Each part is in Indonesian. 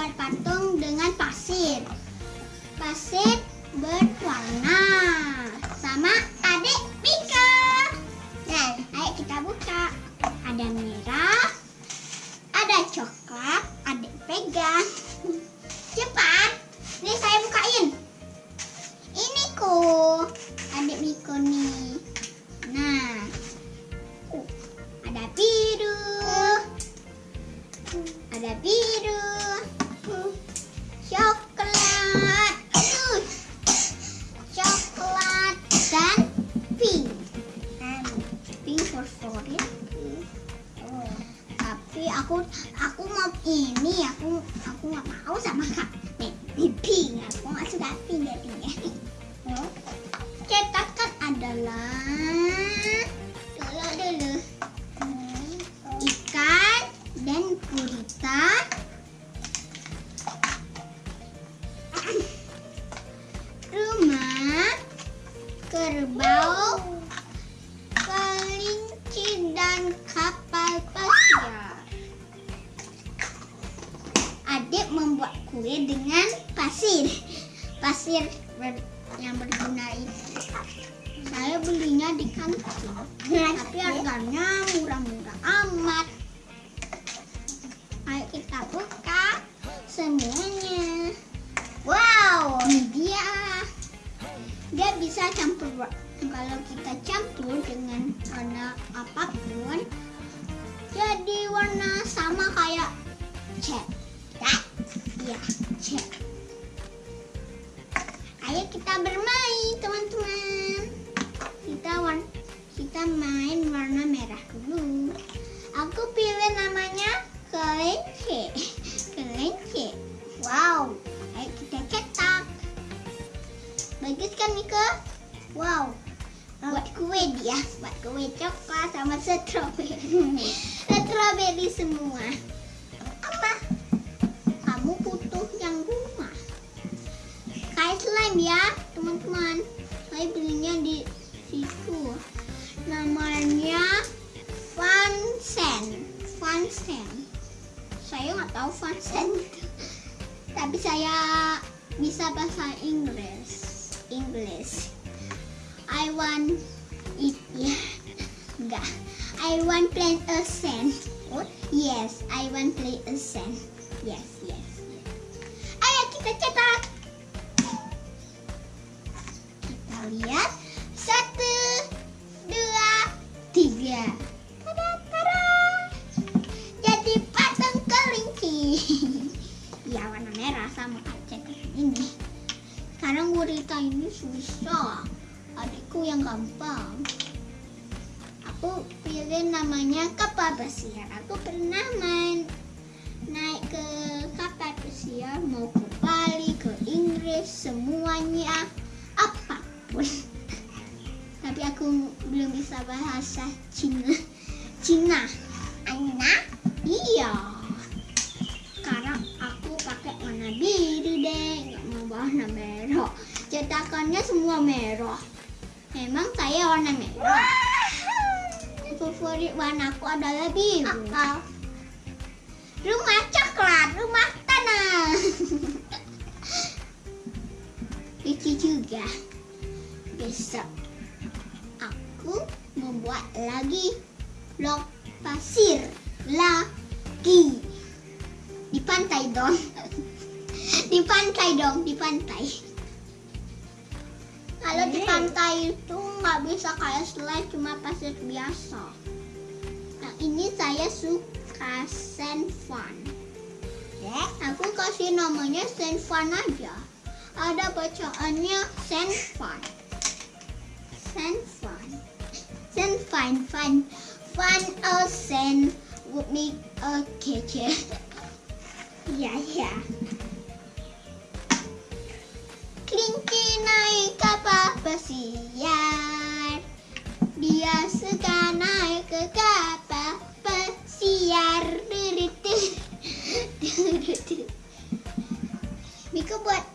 buat patung dengan pasir. Pasir berwarna sama adik Mika. Dan ayo kita buka. Ada merah, aku aku mau ini aku aku nggak mau sama kak. Pink. Aku nggak suka pink ya. Cetakan adalah dulu dulu ikan dan gurita rumah kerbau dengan pasir. Pasir ber- yang berguna itu. Saya belinya di kantin tapi harganya murah-murah amat. Ayo kita buka semuanya. Wow ini dia. Dia bisa campur kalau kita campur dengan warna apa pun jadi warna sama kayak cat ya cat ayo kita bermain teman-teman. Kita warna kita main warna merah dulu. Aku pilih namanya kelinci. Kelinci. Wow. Ayo kita cetak. Bagus kan Mika wow. Buat kue dia. Buat kue coklat sama strawberry. Strawberry semua teman-teman. Saya belinya di situ. Namanya Fansen Fansen saya nggak tahu Fansen itu tapi saya bisa bahasa Inggris. English I want it. Ya enggak I want play a sand oh yes I want play a sand yes, yes. ayo kita cetak pilih namanya kapal pesiar aku pernah main naik ke kapal pesiar mau ke Bali ke Inggris semuanya apa pun. Tapi aku belum bisa bahasa Cina. Cina. Aina? Iya. Sekarang aku pakai warna biru deh nggak mau warna merah. Cetakannya semua merah. Memang saya warna merah favorit warnaku adalah biru. Rumah coklat rumah tanah. Lucu juga. Besok aku membuat lagi blok pasir lagi. Di pantai dong. Di pantai dong di pantai. Kalau di pantai itu nggak bisa kayak slide cuma pasir biasa. Nah ini saya suka sand fun Ya, aku kasih namanya sand fun aja. Ada bacaannya sand fun sand fun. Sand fun fun fun of sand would make a kitchen ya ya kelinci naik kapal pesiar dia suka naik ke kapal pesiar buat buat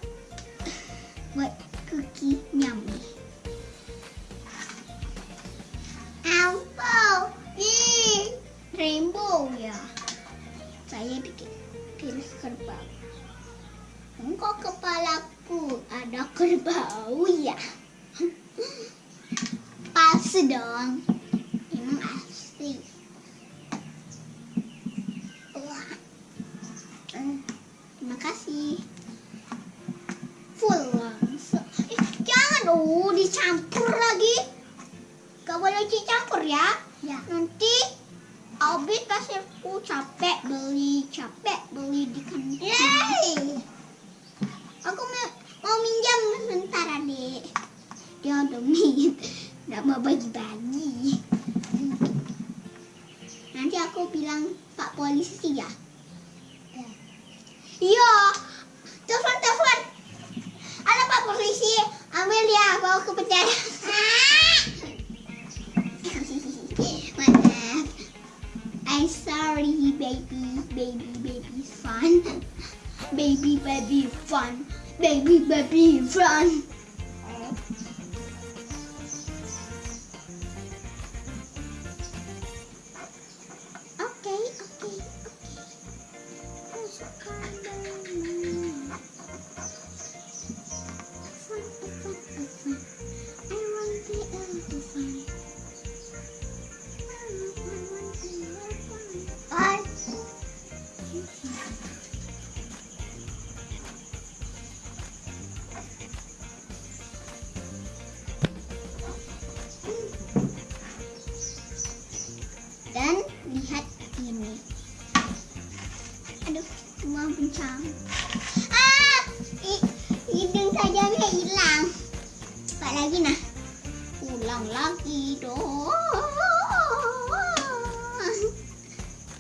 oh dicampur lagi. Gak boleh dicampur ya. Ya. Nanti Abi pasti aku capek beli capek beli di kantin. Yeay. Aku mau, mau minjam sebentar adik. Dia udah min, nggak mau bagi-bagi. Nanti aku bilang Pak Polisi ya. Ya. Iya. Telepon ambil ya bawa ke penjara. Maaf. I sorry baby, baby, baby fun. Baby, baby fun. Baby, baby fun. Pak lagi nah. Ulang lagi dong.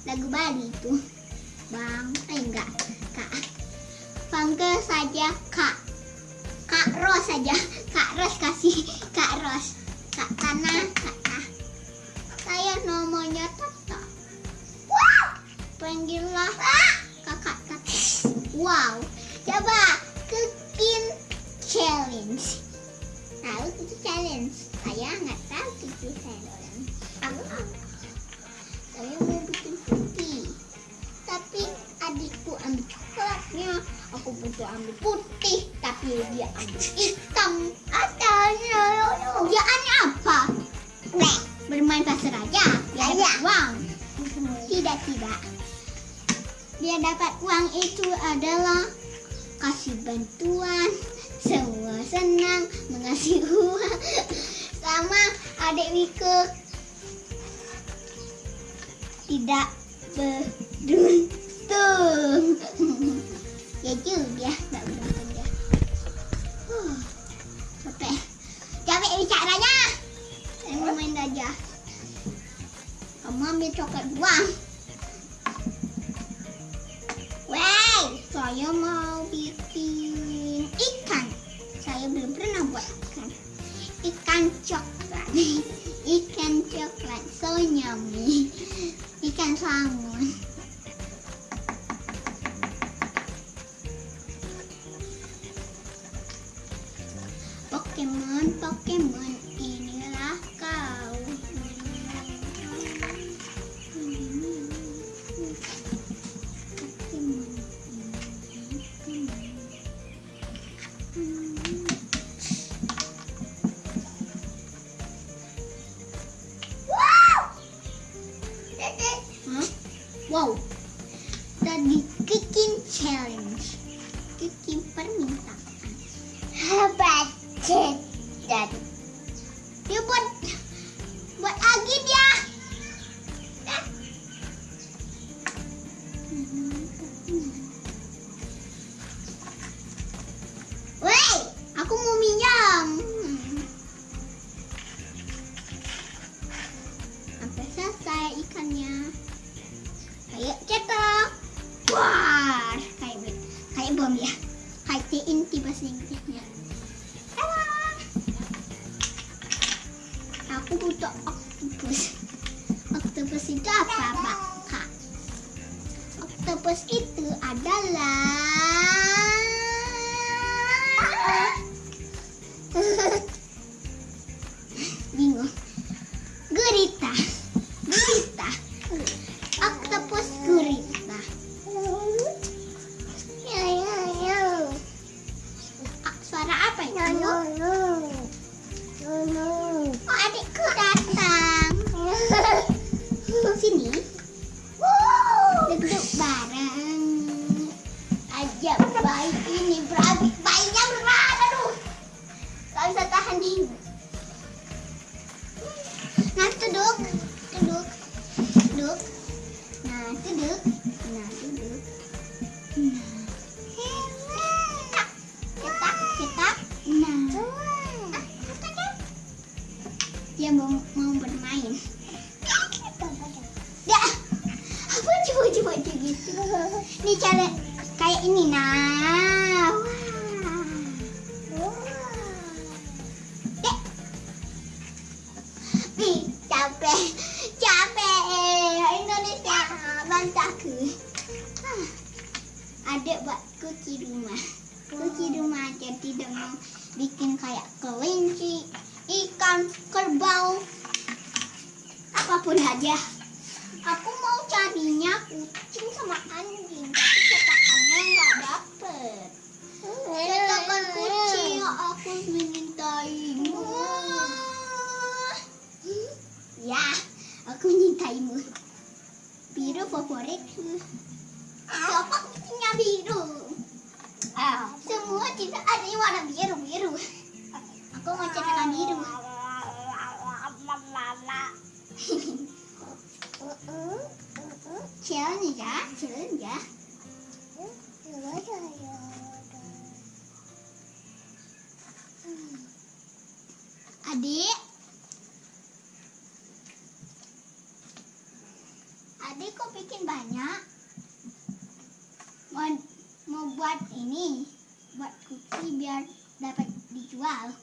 Lagu Bali itu. Bang, eh enggak, Kak. Panggil saja Kak. Kak Ros saja. Kak Ros kasih Kak Ros. Kak Tanah, Kak Tah. Saya namanya Tata. Wow! Panggillah kakak Tata. Wow. Coba cooking challenge. Cooking challenge? Saya nggak tahu cooking challenge. Apa? Saya mau bikin putih. Tapi adikku ambil coklatnya. Aku butuh ambil putih. Tapi dia ambil hitam. Asalnya. Dia aneh apa? Nih, bermain pasir aja. Dia Aja. dapat uang. Tidak, tidak. Dia dapat uang itu adalah kasih bantuan. Semua senang mengasih uang. Sama adik Wike tidak beruntung. ya juga, nggak beruntung ya. Huh, capek. Capek bicaranya. Saya main aja. Kamu ambil coklat buang. Wey, saya mau Ikan coklat so yummy. Ikan salmon. virus itu adalah bingung. Gurita. Gurita. Octopus gurita. Ya, ya, ya. Suara apa itu oh adikku datang. Nah, duduk, duduk, duduk. Nah, duduk, nah, duduk. Nah. Capek. Capek. Indonesia bantaku. Ah. Adik buat kunci rumah. Kunci rumah aja tidak mau bikin kayak kelinci, ikan, kerbau, apa pun aja. Aku mau carinya kucing sama anjing, Adik. Adik kok bikin banyak? Mau, mau buat ini, buat kuki biar dapat dijual.